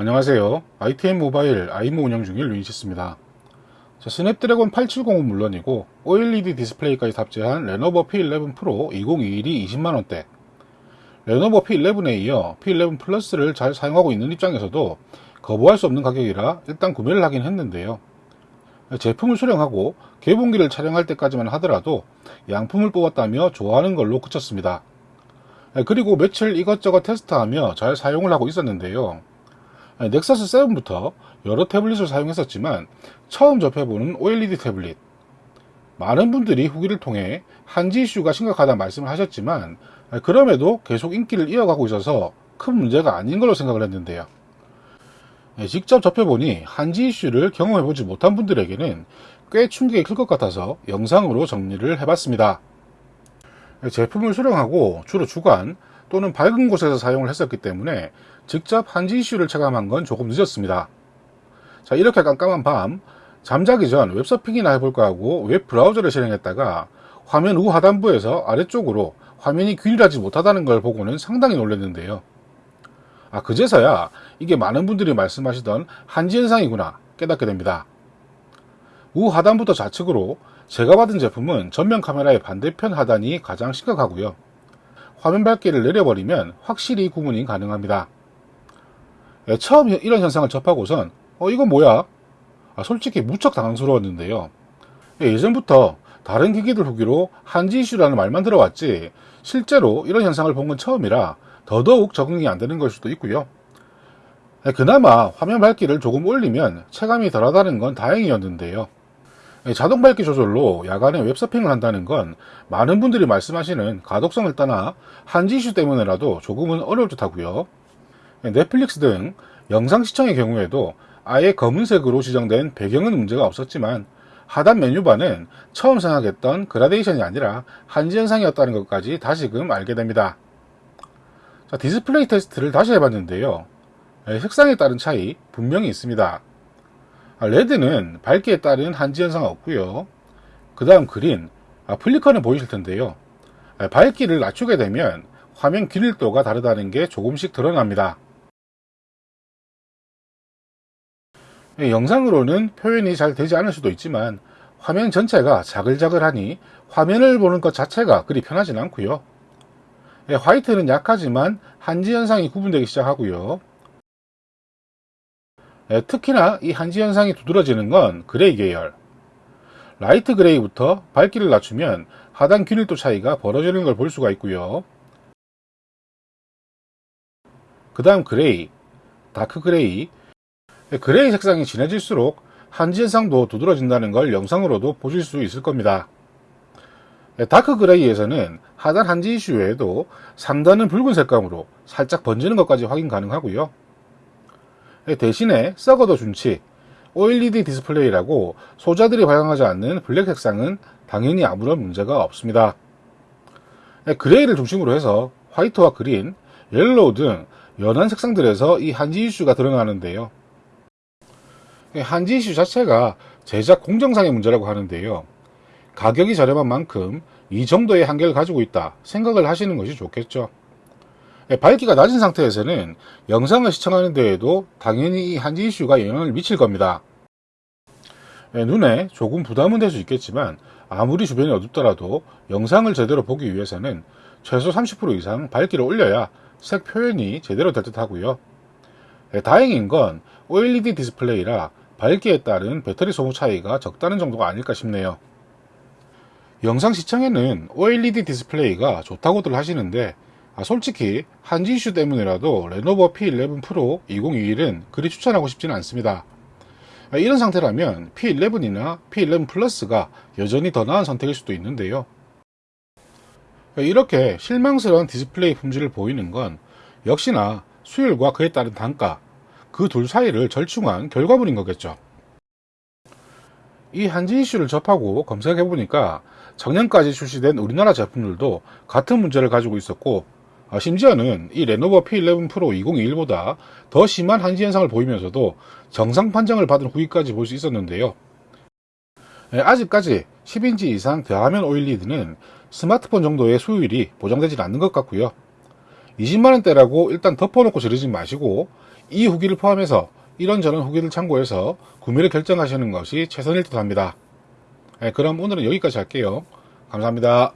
안녕하세요. ITM 모바일 아이모 운영 중인 루인시스입니다. 자, 스냅드래곤 870은 물론이고 OLED 디스플레이까지 탑재한 레노버 P11 프로 2021이 20만원대 레노버 P11에 이어 P11 플러스를 잘 사용하고 있는 입장에서도 거부할 수 없는 가격이라 일단 구매를 하긴 했는데요. 제품을 수령하고 개봉기를 촬영할 때까지만 하더라도 양품을 뽑았다며 좋아하는 걸로 그쳤습니다. 그리고 며칠 이것저것 테스트하며 잘 사용을 하고 있었는데요. 넥서스 7부터 여러 태블릿을 사용했었지만 처음 접해보는 OLED 태블릿 많은 분들이 후기를 통해 한지 이슈가 심각하다 말씀을 하셨지만 그럼에도 계속 인기를 이어가고 있어서 큰 문제가 아닌 걸로 생각을 했는데요. 직접 접해보니 한지 이슈를 경험해보지 못한 분들에게는 꽤 충격이 클 것 같아서 영상으로 정리를 해봤습니다. 제품을 수령하고 주로 주간 또는 밝은 곳에서 사용을 했었기 때문에 직접 한지 이슈를 체감한 건 조금 늦었습니다. 자 이렇게 깜깜한 밤 잠자기 전 웹서핑이나 해볼까 하고 웹 브라우저를 실행했다가 화면 우 하단부에서 아래쪽으로 화면이 균일하지 못하다는 걸 보고는 상당히 놀랐는데요. 아 그제서야 이게 많은 분들이 말씀하시던 한지 현상이구나 깨닫게 됩니다. 우 하단부터 좌측으로 제가 받은 제품은 전면 카메라의 반대편 하단이 가장 심각하고요. 화면 밝기를 내려버리면 확실히 구분이 가능합니다. 예, 처음 이런 현상을 접하고선 어 이건 뭐야? 아, 솔직히 무척 당황스러웠는데요. 예, 예전부터 다른 기기들 후기로 한지 이슈라는 말만 들어왔지 실제로 이런 현상을 본 건 처음이라 더더욱 적응이 안 되는 걸 수도 있고요. 예, 그나마 화면 밝기를 조금 올리면 체감이 덜하다는 건 다행이었는데요. 예, 자동 밝기 조절로 야간에 웹서핑을 한다는 건 많은 분들이 말씀하시는 가독성을 떠나 한지 이슈 때문에라도 조금은 어려울 듯 하고요. 예, 넷플릭스 등 영상 시청의 경우에도 아예 검은색으로 지정된 배경은 문제가 없었지만 하단 메뉴바는 처음 생각했던 그라데이션이 아니라 한지 현상이었다는 것까지 다시금 알게 됩니다. 자, 디스플레이 테스트를 다시 해봤는데요. 예, 색상에 따른 차이 분명히 있습니다. 아, red는 밝기에 따른 한지 현상 없고요. 그 다음 green, 아, flicker는 보이실 텐데요. 아, 밝기를 낮추게 되면 화면 균일도가 다르다는 게 조금씩 드러납니다. 예, 영상으로는 표현이 잘 되지 않을 수도 있지만 화면 전체가 자글자글하니 화면을 보는 것 자체가 그리 편하진 않고요. 예, white는 약하지만 한지 현상이 구분되기 시작하고요. 예, 특히나 이 한지 현상이 두드러지는 건 gray 계열. light gray부터 밝기를 낮추면 하단 균일도 차이가 벌어지는 걸 볼 수가 있고요. 그 다음 gray, dark gray. 예, gray 색상이 진해질수록 한지 현상도 두드러진다는 걸 영상으로도 보실 수 있을 겁니다. 예, dark gray에서는 하단 한지 이슈 외에도 상단은 붉은 색감으로 살짝 번지는 것까지 확인 가능하고요. 예, 대신에 썩어도 준치 OLED 디스플레이라고 소자들이 발광하지 않는 black 색상은 당연히 아무런 문제가 없습니다. 예, gray를 중심으로 해서 white와 green, yellow 등 연한 색상들에서 이 한지 이슈가 드러나는데요. 예, 한지 이슈 자체가 제작 공정상의 문제라고 하는데요. 가격이 저렴한 만큼 이 정도의 한계를 가지고 있다 생각을 하시는 것이 좋겠죠. 예, 밝기가 낮은 상태에서는 영상을 시청하는 데에도 당연히 이 한지 이슈가 영향을 미칠 겁니다. 예, 눈에 조금 부담은 될 수 있겠지만 아무리 주변이 어둡더라도 영상을 제대로 보기 위해서는 최소 30% 이상 밝기를 올려야 색 표현이 제대로 될 듯 하고요. 예, 다행인 건 OLED 디스플레이라 밝기에 따른 배터리 소모 차이가 적다는 정도가 아닐까 싶네요. 영상 시청에는 OLED 디스플레이가 좋다고들 하시는데 아, 솔직히 한지 이슈 때문이라도 레노버 P11 프로 2021은 그리 추천하고 싶지는 않습니다. 아, 이런 상태라면 P11이나 P11 플러스가 여전히 더 나은 선택일 수도 있는데요. 아, 이렇게 실망스러운 디스플레이 품질을 보이는 건 역시나 수율과 그에 따른 단가, 그 둘 사이를 절충한 결과물인 거겠죠. 이 한지 이슈를 접하고 검색해보니까 작년까지 출시된 우리나라 제품들도 같은 문제를 가지고 있었고 아, 심지어는 이 레노버 P11 프로 2021보다 더 심한 한지 현상을 보이면서도 정상 판정을 받은 후기까지 볼 수 있었는데요. 예, 아직까지 10인치 이상 대화면 OLED는 스마트폰 정도의 수율이 보장되지 않는 것 같고요. 20만원대라고 일단 덮어놓고 지르지 마시고 이 후기를 포함해서 이런저런 후기를 참고해서 구매를 결정하시는 것이 최선일 듯 합니다. 네, 그럼 오늘은 여기까지 할게요. 감사합니다.